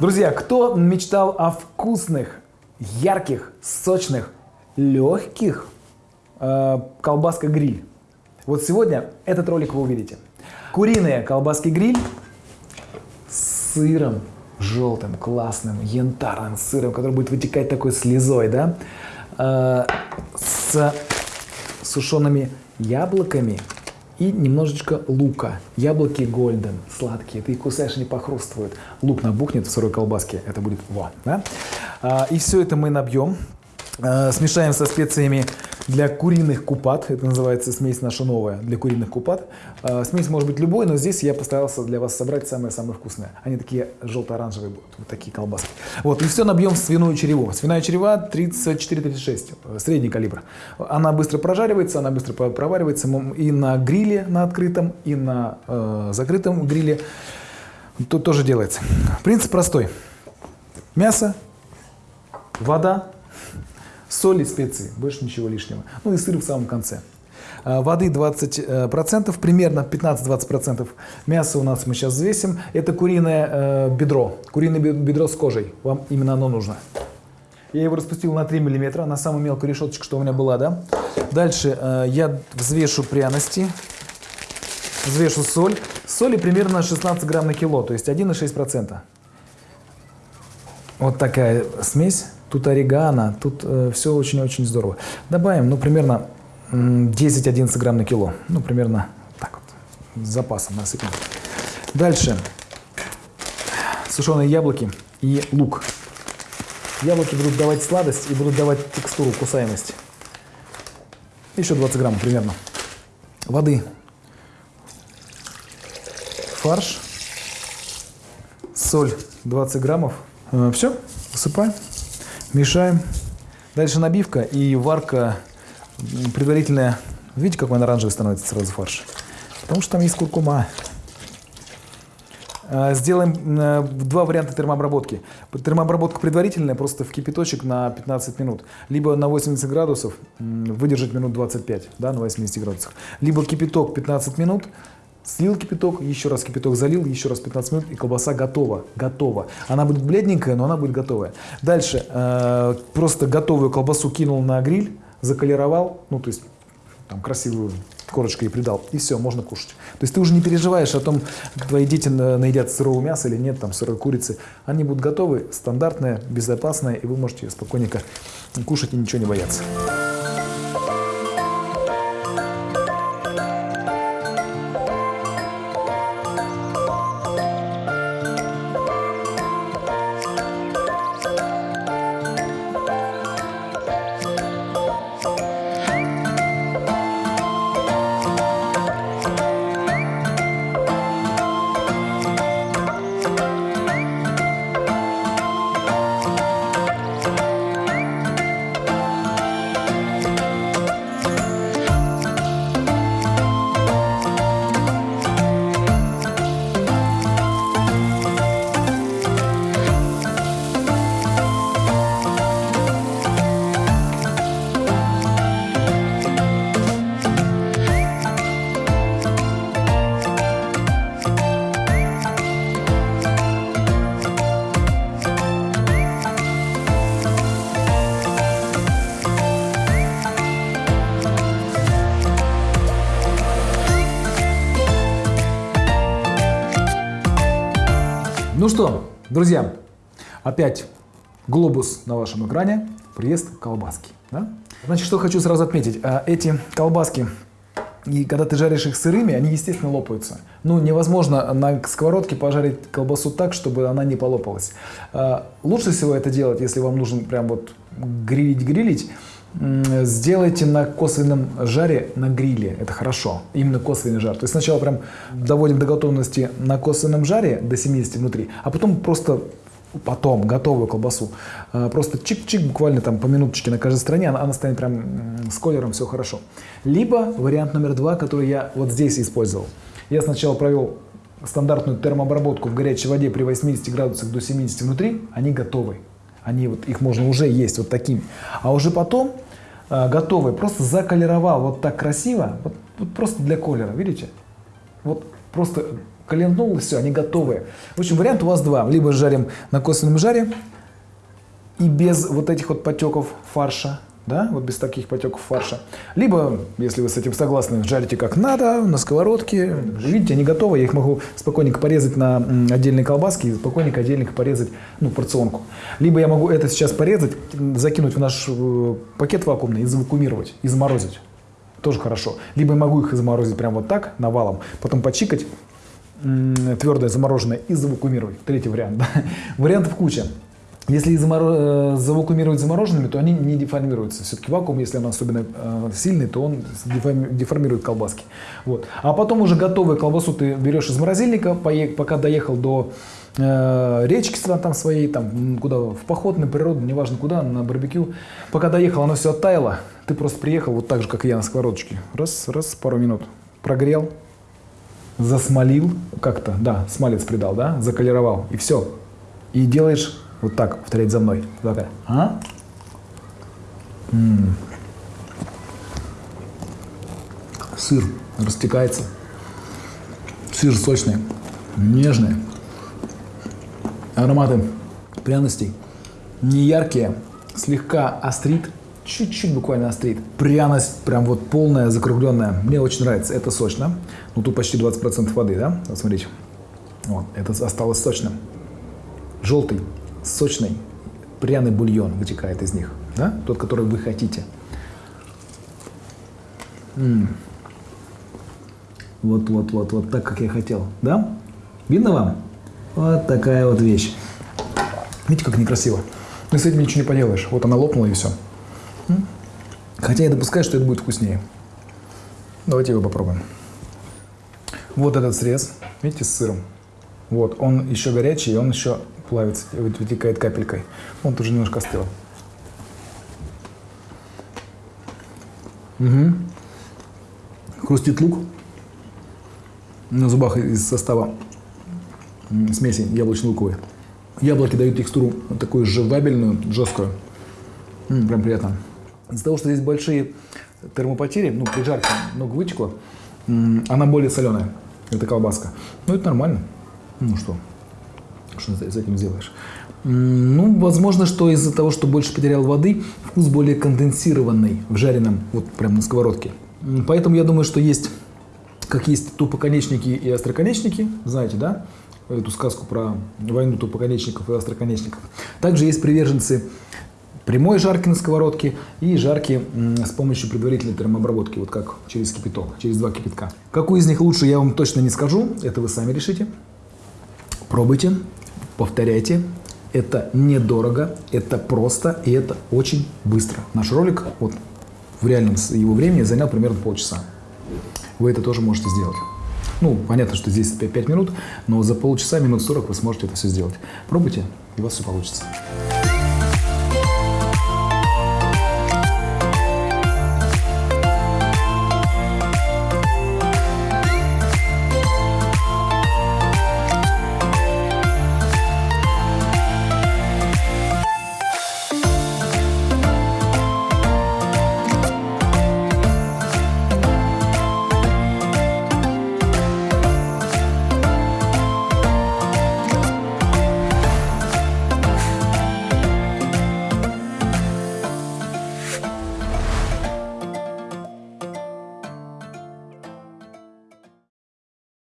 Друзья, кто мечтал о вкусных, ярких, сочных, легких э, колбаска гриль? Вот сегодня этот ролик вы увидите. Куриные колбаски гриль с сыром желтым, классным, янтарным сыром, который будет вытекать такой слезой, да, э, с сушеными яблоками и немножечко лука. Яблоки гольден, сладкие. Ты их кусаешь, они похрустывают. Лук набухнет в сырой колбаске. Это будет во. Да? А, и все это мы набьем. А, смешаем со специями для куриных купат. Это называется смесь наша новая для куриных купат. А, смесь может быть любой, но здесь я постарался для вас собрать самое-самое вкусное. Они такие желто-оранжевые будут, вот такие колбаски. Вот, и все набьем в свиную череву. Свиная черева 34-36, средний калибр. Она быстро прожаривается, она быстро проваривается и на гриле на открытом, и на э, закрытом гриле. Тут тоже делается. Принцип простой. Мясо, вода, соль и специи, больше ничего лишнего. Ну и сыр в самом конце. А, воды 20%, э, примерно 15-20%. Мясо у нас мы сейчас взвесим. Это куриное э, бедро, куриное бедро с кожей. Вам именно оно нужно. Я его распустил на 3 мм, на самую мелкую решеточку, что у меня была, да. Дальше э, я взвешу пряности, взвешу соль. Соли примерно 16 грамм на кило, то есть 1,6%. Вот такая смесь. Тут орегано, тут э, все очень-очень здорово. Добавим, ну, примерно 10-11 грамм на кило. Ну, примерно так вот, с запасом насыпем. Дальше. Сушеные яблоки и лук. Яблоки будут давать сладость и будут давать текстуру, кусаемость. Еще 20 грамм примерно. Воды. Фарш. Соль 20 граммов. Э, все, высыпаем. Мешаем. Дальше набивка и варка предварительная. Видите, какой он оранжевый становится сразу фарш? Потому что там есть куркума. А, сделаем э, два варианта термообработки. Термообработка предварительная, просто в кипяточек на 15 минут. Либо на 80 градусов, выдержать минут 25, да, на 80 градусах. Либо кипяток 15 минут, Слил кипяток, еще раз кипяток залил, еще раз 15 минут, и колбаса готова. Готова. Она будет бледненькая, но она будет готовая. Дальше э, просто готовую колбасу кинул на гриль, заколеровал, ну то есть там красивую корочкой придал, и все, можно кушать. То есть ты уже не переживаешь о том, твои дети наедят сырого мяса или нет, там сырой курицы. Они будут готовы, стандартные, безопасные, и вы можете спокойненько кушать и ничего не бояться. Друзья, опять глобус на вашем экране, приезд колбаски. Да? Значит, что хочу сразу отметить. А, эти колбаски, и когда ты жаришь их сырыми, они, естественно, лопаются. Ну, невозможно на сковородке пожарить колбасу так, чтобы она не полопалась. А, лучше всего это делать, если вам нужно прям вот грилить-грилить, сделайте на косвенном жаре на гриле. Это хорошо. Именно косвенный жар. То есть сначала прям доводим до готовности на косвенном жаре до 70 внутри, а потом просто потом готовую колбасу. А, просто чик-чик, буквально там по минуточке на каждой стороне, она, она станет прям с колером, все хорошо. Либо вариант номер два, который я вот здесь использовал. Я сначала провел стандартную термообработку в горячей воде при 80 градусах до 70 внутри, они готовы. Они вот, их можно уже есть вот такими. А уже потом э, готовый просто заколеровал вот так красиво, вот, вот просто для колера, видите? Вот просто Калентнул, и все, они готовые. В общем, вариант у вас два. Либо жарим на косвенном жаре и без вот этих вот потеков фарша, да, вот без таких потеков фарша. Либо, если вы с этим согласны, жарите как надо, на сковородке. Видите, они готовы, я их могу спокойненько порезать на отдельные колбаски и спокойненько отдельненько порезать, ну, порционку. Либо я могу это сейчас порезать, закинуть в наш э, пакет вакуумный и завакуумировать, и заморозить. Тоже хорошо. Либо я могу их заморозить прямо вот так, навалом, потом почикать, твердое замороженное и завакуумировать. Третий вариант. Да? Вариантов куча. Если их заморо... завакуумировать замороженными, то они не деформируются. Все-таки вакуум, если он особенно э, сильный, то он деформирует колбаски. Вот. А потом уже готовую колбасу ты берешь из морозильника, пока доехал до э, речки там своей, там, куда, в поход, на природу, неважно куда, на барбекю. Пока доехал, оно все оттаяло, ты просто приехал вот так же, как я на сковородочке. Раз, раз, пару минут прогрел, засмолил как-то, да, смалец придал, да, заколеровал, и все. И делаешь вот так, повторять за мной. Такая. А? М -м. Сыр растекается. Сыр сочный, нежный. Ароматы пряностей не яркие, слегка острит, чуть-чуть буквально острит. Пряность прям вот полная, закругленная. Мне очень нравится. Это сочно. Ну тут почти 20% воды, да? Вот смотрите. Вот, это осталось сочным. Желтый, сочный, пряный бульон вытекает из них. Да? Тот, который вы хотите. Вот, вот, так, как я хотел. Да? Видно вам? Вот такая вот вещь. Видите, как некрасиво. Но с этим ничего не поделаешь. Вот она лопнула и все. Хотя я допускаю, что это будет вкуснее. Давайте его попробуем. Вот этот срез, видите, с сыром. Вот, он еще горячий, и он еще плавится, вытекает капелькой. Он тоже немножко остыл. Угу. Хрустит лук. На зубах из состава смеси яблочно-луковой. Яблоки дают текстуру такую жевабельную, жесткую. М -м, прям приятно. Из-за того, что здесь большие термопотери, ну, при жарке много вытекло, она более соленая, эта колбаска. Ну, это нормально. Ну что, что ты с этим сделаешь? Ну, возможно, что из-за того, что больше потерял воды, вкус более конденсированный в жареном, вот прям на сковородке. Поэтому я думаю, что есть, как есть тупоконечники и остроконечники, знаете, да? Эту сказку про войну тупоконечников и остроконечников. Также есть приверженцы прямой жарки на сковородке и жарки с помощью предварительной термообработки, вот как через кипяток, через два кипятка. Какой из них лучше, я вам точно не скажу, это вы сами решите. Пробуйте, повторяйте. Это недорого, это просто и это очень быстро. Наш ролик вот, в реальном его времени занял примерно полчаса. Вы это тоже можете сделать. Ну, понятно, что здесь 5 минут, но за полчаса, минут 40 вы сможете это все сделать. Пробуйте, и у вас все получится.